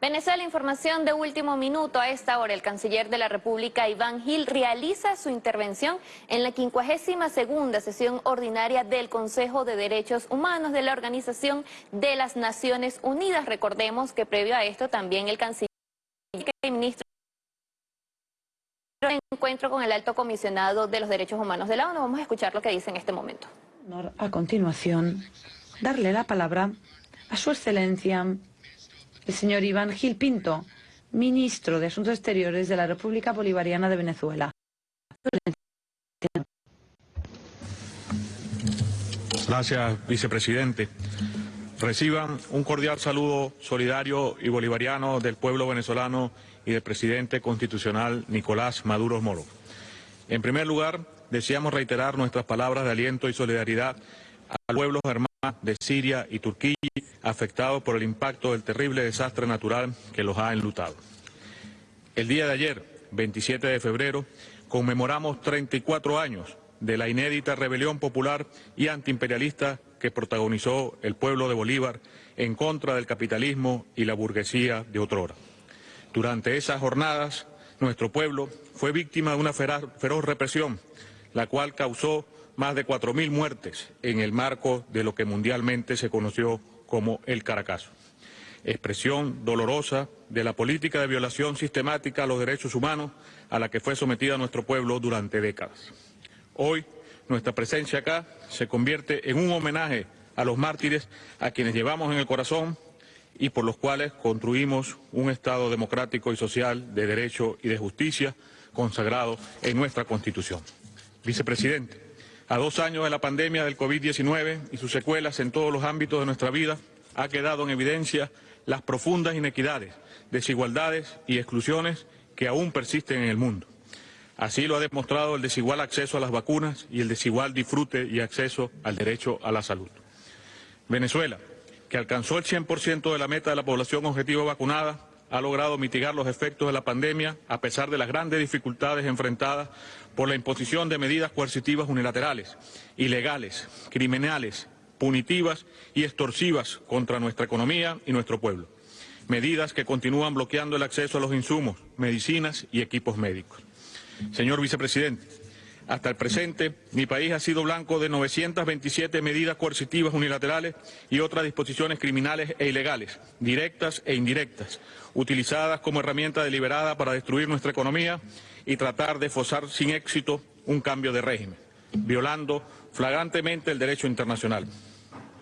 Venezuela, información de último minuto. A esta hora, el canciller de la República, Iván Gil, realiza su intervención en la 52 segunda sesión ordinaria del Consejo de Derechos Humanos de la Organización de las Naciones Unidas. Recordemos que previo a esto también el canciller y ministro encuentro con el alto comisionado de los derechos humanos de la ONU. Vamos a escuchar lo que dice en este momento. A continuación, darle la palabra a su excelencia el señor Iván Gil Pinto, ministro de Asuntos Exteriores de la República Bolivariana de Venezuela. Gracias, vicepresidente. Reciban un cordial saludo solidario y bolivariano del pueblo venezolano y del presidente constitucional Nicolás Maduro Moro. En primer lugar, deseamos reiterar nuestras palabras de aliento y solidaridad al pueblo hermano de Siria y Turquía afectados por el impacto del terrible desastre natural que los ha enlutado. El día de ayer, 27 de febrero, conmemoramos 34 años de la inédita rebelión popular y antiimperialista que protagonizó el pueblo de Bolívar en contra del capitalismo y la burguesía de otrora. Durante esas jornadas, nuestro pueblo fue víctima de una feroz represión, la cual causó más de 4.000 muertes en el marco de lo que mundialmente se conoció como el Caracazo. Expresión dolorosa de la política de violación sistemática a los derechos humanos a la que fue sometida nuestro pueblo durante décadas. Hoy, nuestra presencia acá se convierte en un homenaje a los mártires a quienes llevamos en el corazón y por los cuales construimos un Estado democrático y social de derecho y de justicia consagrado en nuestra Constitución. Vicepresidente, a dos años de la pandemia del COVID-19 y sus secuelas en todos los ámbitos de nuestra vida, ha quedado en evidencia las profundas inequidades, desigualdades y exclusiones que aún persisten en el mundo. Así lo ha demostrado el desigual acceso a las vacunas y el desigual disfrute y acceso al derecho a la salud. Venezuela, que alcanzó el 100% de la meta de la población objetiva vacunada, ha logrado mitigar los efectos de la pandemia a pesar de las grandes dificultades enfrentadas por la imposición de medidas coercitivas unilaterales, ilegales, criminales, punitivas y extorsivas contra nuestra economía y nuestro pueblo. Medidas que continúan bloqueando el acceso a los insumos, medicinas y equipos médicos. Señor vicepresidente, hasta el presente, mi país ha sido blanco de 927 medidas coercitivas unilaterales y otras disposiciones criminales e ilegales, directas e indirectas, utilizadas como herramienta deliberada para destruir nuestra economía y tratar de forzar sin éxito un cambio de régimen, violando flagrantemente el derecho internacional.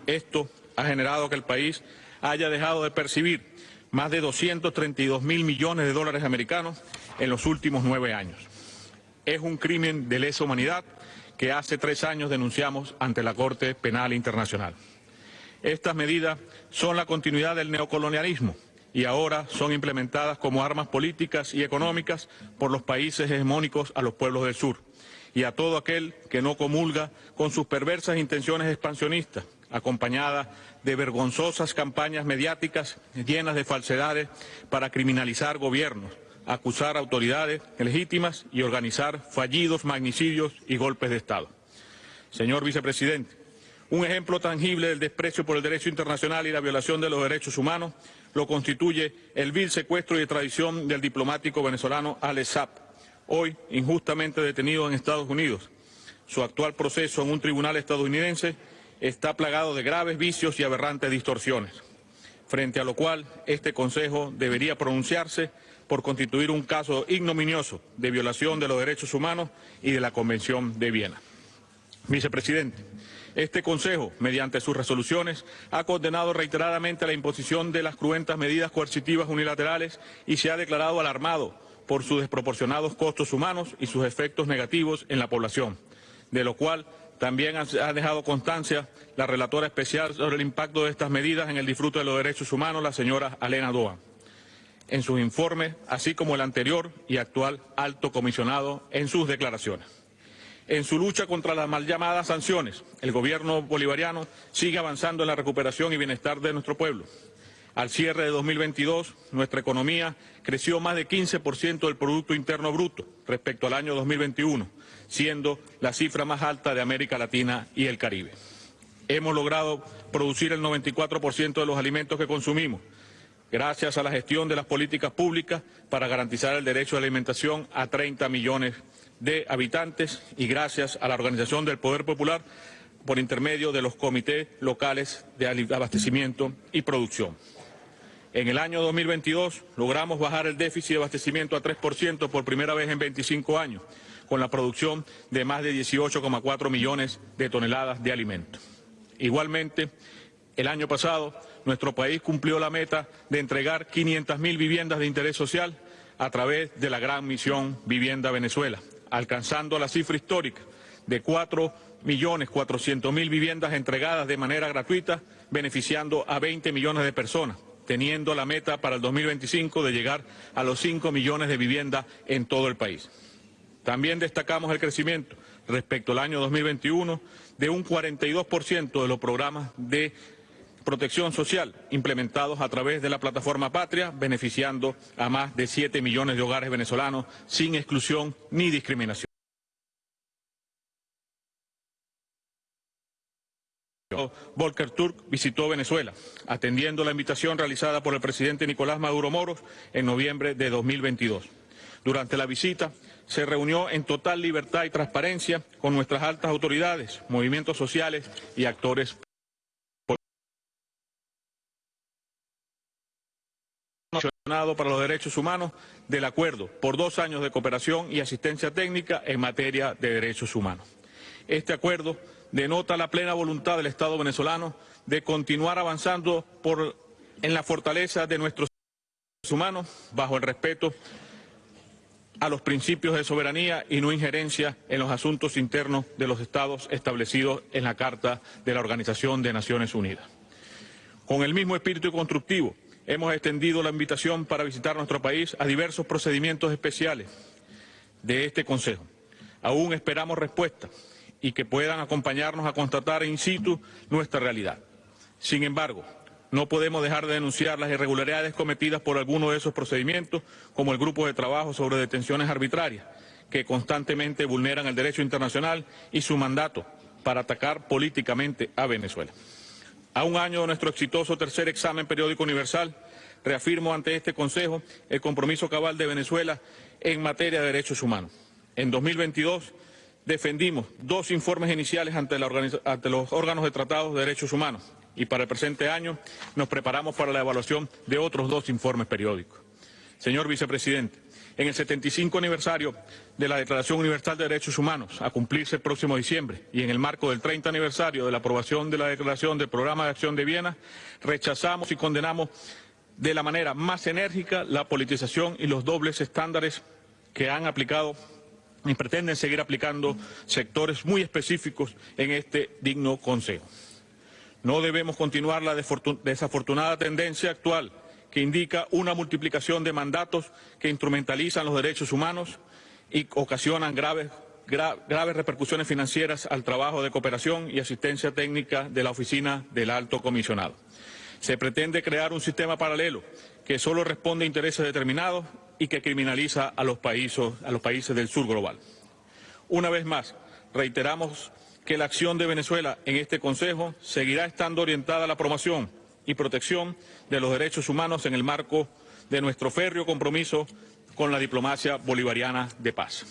Esto ha generado que el país haya dejado de percibir más de 232 mil millones de dólares americanos en los últimos nueve años es un crimen de lesa humanidad que hace tres años denunciamos ante la Corte Penal Internacional. Estas medidas son la continuidad del neocolonialismo y ahora son implementadas como armas políticas y económicas por los países hegemónicos a los pueblos del sur y a todo aquel que no comulga con sus perversas intenciones expansionistas, acompañadas de vergonzosas campañas mediáticas llenas de falsedades para criminalizar gobiernos, acusar autoridades legítimas y organizar fallidos magnicidios y golpes de Estado. Señor vicepresidente, un ejemplo tangible del desprecio por el derecho internacional y la violación de los derechos humanos lo constituye el vil secuestro y extradición del diplomático venezolano Alex Saab, hoy injustamente detenido en Estados Unidos. Su actual proceso en un tribunal estadounidense está plagado de graves vicios y aberrantes distorsiones, frente a lo cual este Consejo debería pronunciarse por constituir un caso ignominioso de violación de los derechos humanos y de la Convención de Viena. Vicepresidente, este Consejo, mediante sus resoluciones, ha condenado reiteradamente la imposición de las cruentas medidas coercitivas unilaterales y se ha declarado alarmado por sus desproporcionados costos humanos y sus efectos negativos en la población, de lo cual también ha dejado constancia la relatora especial sobre el impacto de estas medidas en el disfrute de los derechos humanos, la señora Alena Doa en sus informes, así como el anterior y actual alto comisionado en sus declaraciones. En su lucha contra las mal llamadas sanciones, el gobierno bolivariano sigue avanzando en la recuperación y bienestar de nuestro pueblo. Al cierre de 2022, nuestra economía creció más de 15% del Producto Interno Bruto respecto al año 2021, siendo la cifra más alta de América Latina y el Caribe. Hemos logrado producir el 94% de los alimentos que consumimos, gracias a la gestión de las políticas públicas para garantizar el derecho a la alimentación a 30 millones de habitantes y gracias a la organización del Poder Popular por intermedio de los comités locales de abastecimiento y producción. En el año 2022 logramos bajar el déficit de abastecimiento a 3% por primera vez en 25 años, con la producción de más de 18,4 millones de toneladas de alimentos. Igualmente, el año pasado nuestro país cumplió la meta de entregar 500.000 viviendas de interés social a través de la gran misión Vivienda Venezuela, alcanzando la cifra histórica de 4.400.000 viviendas entregadas de manera gratuita, beneficiando a 20 millones de personas, teniendo la meta para el 2025 de llegar a los 5 millones de viviendas en todo el país. También destacamos el crecimiento respecto al año 2021 de un 42% de los programas de protección social implementados a través de la plataforma Patria, beneficiando a más de 7 millones de hogares venezolanos sin exclusión ni discriminación. Volker Turk visitó Venezuela, atendiendo la invitación realizada por el presidente Nicolás Maduro Moros en noviembre de 2022. Durante la visita se reunió en total libertad y transparencia con nuestras altas autoridades, movimientos sociales y actores para los Derechos Humanos del acuerdo por dos años de cooperación y asistencia técnica en materia de derechos humanos. Este acuerdo denota la plena voluntad del Estado venezolano de continuar avanzando por, en la fortaleza de nuestros derechos humanos bajo el respeto a los principios de soberanía y no injerencia en los asuntos internos de los estados establecidos en la Carta de la Organización de Naciones Unidas. Con el mismo espíritu constructivo, hemos extendido la invitación para visitar nuestro país a diversos procedimientos especiales de este Consejo. Aún esperamos respuesta y que puedan acompañarnos a constatar in situ nuestra realidad. Sin embargo, no podemos dejar de denunciar las irregularidades cometidas por algunos de esos procedimientos, como el Grupo de Trabajo sobre Detenciones Arbitrarias, que constantemente vulneran el derecho internacional y su mandato para atacar políticamente a Venezuela. A un año de nuestro exitoso tercer examen periódico universal, reafirmo ante este Consejo el compromiso cabal de Venezuela en materia de derechos humanos. En 2022 defendimos dos informes iniciales ante, los órganos de tratados de derechos humanos y para el presente año nos preparamos para la evaluación de otros dos informes periódicos. Señor Vicepresidente, en el 75 aniversario de la Declaración Universal de Derechos Humanos, a cumplirse el próximo diciembre, y en el marco del 30 aniversario de la aprobación de la Declaración del Programa de Acción de Viena, rechazamos y condenamos de la manera más enérgica la politización y los dobles estándares que han aplicado y pretenden seguir aplicando sectores muy específicos en este digno Consejo. No debemos continuar la desafortunada tendencia actual que indica una multiplicación de mandatos que instrumentalizan los derechos humanos y ocasionan graves, graves repercusiones financieras al trabajo de cooperación y asistencia técnica de la Oficina del Alto Comisionado. Se pretende crear un sistema paralelo que solo responde a intereses determinados y que criminaliza a los países, a los países del sur global. Una vez más, reiteramos que la acción de Venezuela en este Consejo seguirá estando orientada a la promoción y protección de los derechos humanos en el marco de nuestro férreo compromiso con la diplomacia bolivariana de paz.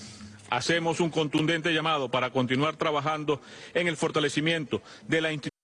Hacemos un contundente llamado para continuar trabajando en el fortalecimiento de la institución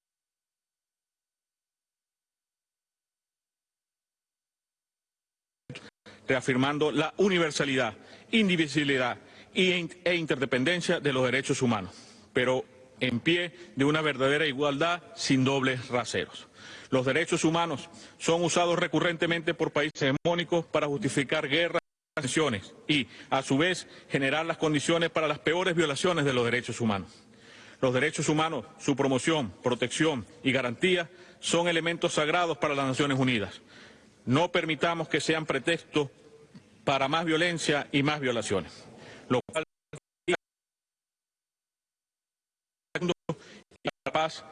reafirmando la universalidad, indivisibilidad e interdependencia de los derechos humanos, pero en pie de una verdadera igualdad sin dobles raseros. Los derechos humanos son usados recurrentemente por países hegemónicos para justificar guerras y tensiones y, a su vez, generar las condiciones para las peores violaciones de los derechos humanos. Los derechos humanos, su promoción, protección y garantía son elementos sagrados para las Naciones Unidas. No permitamos que sean pretexto para más violencia y más violaciones. Lo cual paz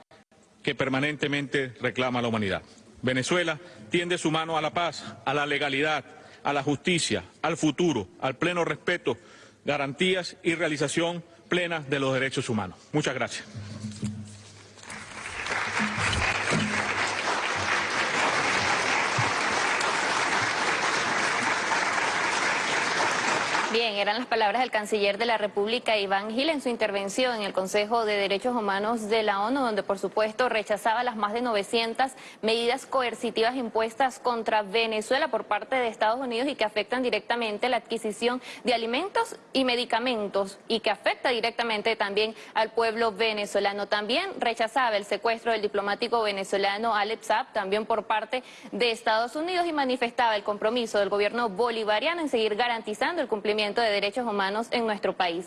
que permanentemente reclama la humanidad. Venezuela tiende su mano a la paz, a la legalidad, a la justicia, al futuro, al pleno respeto, garantías y realización plena de los derechos humanos. Muchas gracias. Eran las palabras del canciller de la República, Iván Gil, en su intervención en el Consejo de Derechos Humanos de la ONU, donde por supuesto rechazaba las más de 900 medidas coercitivas impuestas contra Venezuela por parte de Estados Unidos y que afectan directamente la adquisición de alimentos y medicamentos y que afecta directamente también al pueblo venezolano. También rechazaba el secuestro del diplomático venezolano Alex Saab, también por parte de Estados Unidos y manifestaba el compromiso del gobierno bolivariano en seguir garantizando el cumplimiento de derechos humanos en nuestro país.